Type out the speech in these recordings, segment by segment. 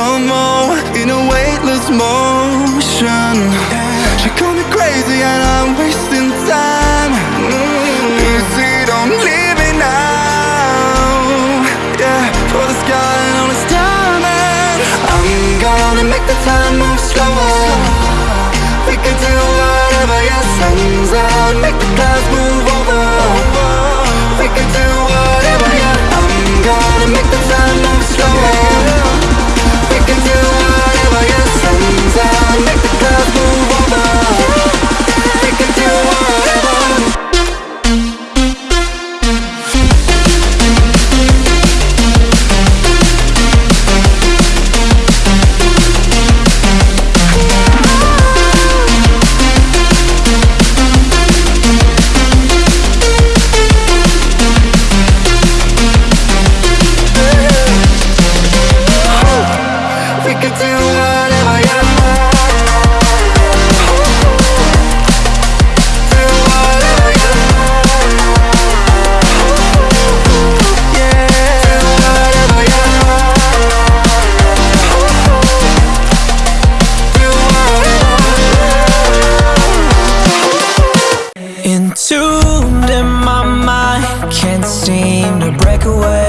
slow-mo In a weightless motion. She called me crazy and I like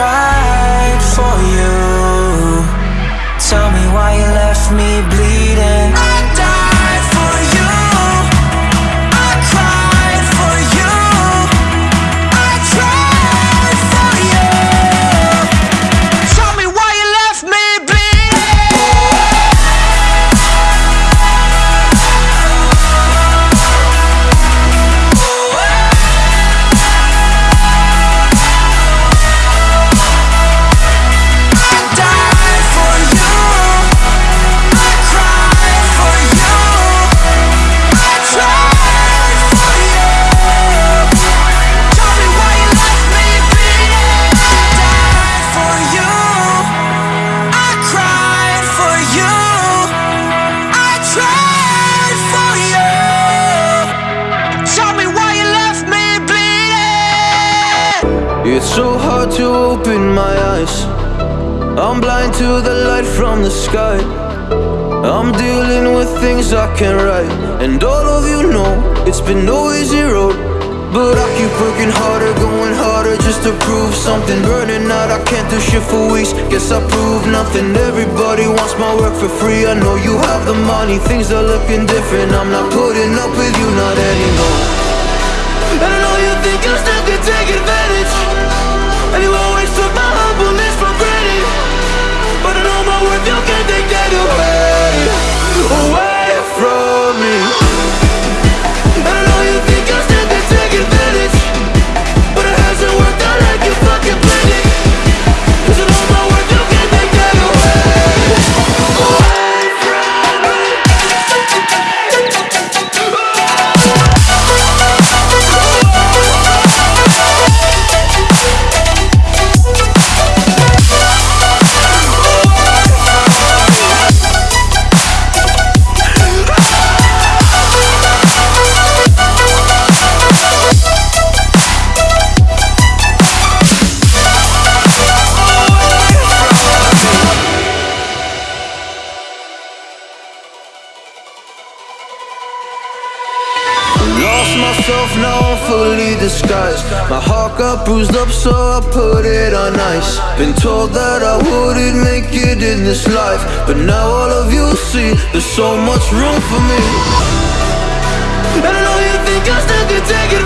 tried for you. Tell me why you left me blue It's so hard to open my eyes. I'm blind to the light from the sky. I'm dealing with things I can't write. And all of you know it's been no easy road But I keep working harder, going harder just to prove something. Burning out, I can't do shit for weeks. Guess I prove nothing. Everybody wants my work for free. I know you have the money, things are looking different. I'm not putting up with you, not anymore. And I know you think you still content Lost myself, now I'm fully disguised. My heart got bruised up, so I put it on ice. Been told that I wouldn't make it in this life. But now all of you see, there's so much room for me. And I know you think I still can take advantage